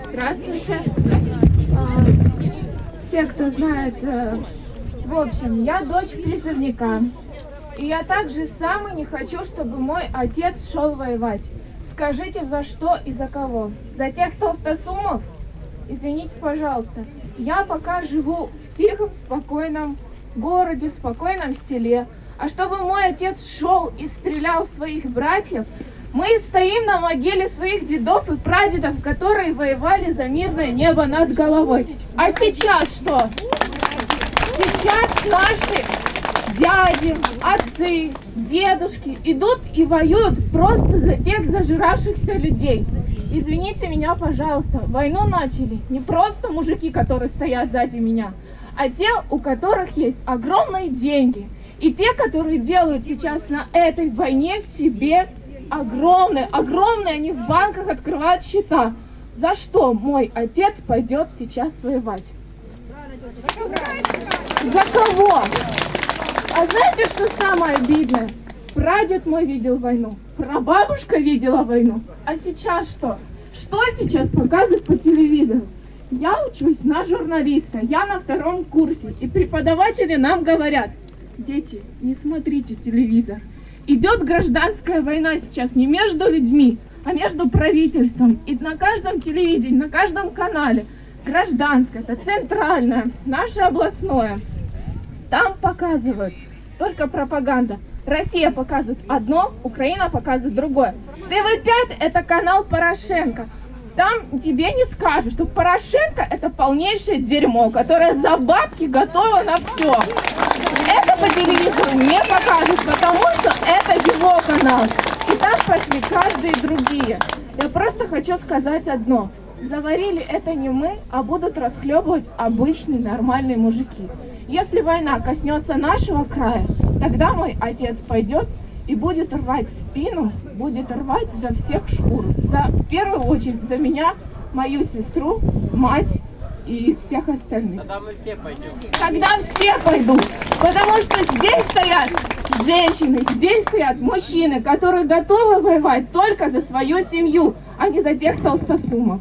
Здравствуйте. А, Все, кто знает, э, в общем, я дочь призывника. И я также сам не хочу, чтобы мой отец шел воевать. Скажите, за что и за кого? За тех толстосумов? Извините, пожалуйста. Я пока живу в тихом, спокойном городе, в спокойном селе. А чтобы мой отец шел и стрелял своих братьев, мы стоим на могиле своих дедов и прадедов, которые воевали за мирное небо над головой. А сейчас что? Сейчас наши дяди, отцы, дедушки идут и воюют просто за тех зажиравшихся людей. Извините меня, пожалуйста, войну начали не просто мужики, которые стоят сзади меня, а те, у которых есть огромные деньги. И те, которые делают сейчас на этой войне себе огромные, огромные, они в банках открывают счета. За что мой отец пойдет сейчас воевать? За кого? А знаете, что самое обидное? Прадед мой видел войну, прабабушка видела войну. А сейчас что? Что сейчас показывают по телевизору? Я учусь на журналиста, я на втором курсе, и преподаватели нам говорят, дети, не смотрите телевизор. Идет гражданская война сейчас не между людьми, а между правительством. И на каждом телевидении, на каждом канале гражданская, это центральное, наше областное. Там показывают только пропаганда. Россия показывает одно, Украина показывает другое. ТВ-5 это канал Порошенко. Там тебе не скажут, что Порошенко это полнейшее дерьмо, которое за бабки готово на все. Это по телевизору не покажут, потому что канал. И так пошли каждые другие. Я просто хочу сказать одно. Заварили это не мы, а будут расхлебывать обычные нормальные мужики. Если война коснется нашего края, тогда мой отец пойдет и будет рвать спину, будет рвать за всех шкур. За, в первую очередь за меня, мою сестру, мать и всех остальных. Тогда мы все пойдем. Тогда все пойдут, потому что здесь стоят женщины, здесь стоят мужчины, которые готовы воевать только за свою семью, а не за тех толстосумов.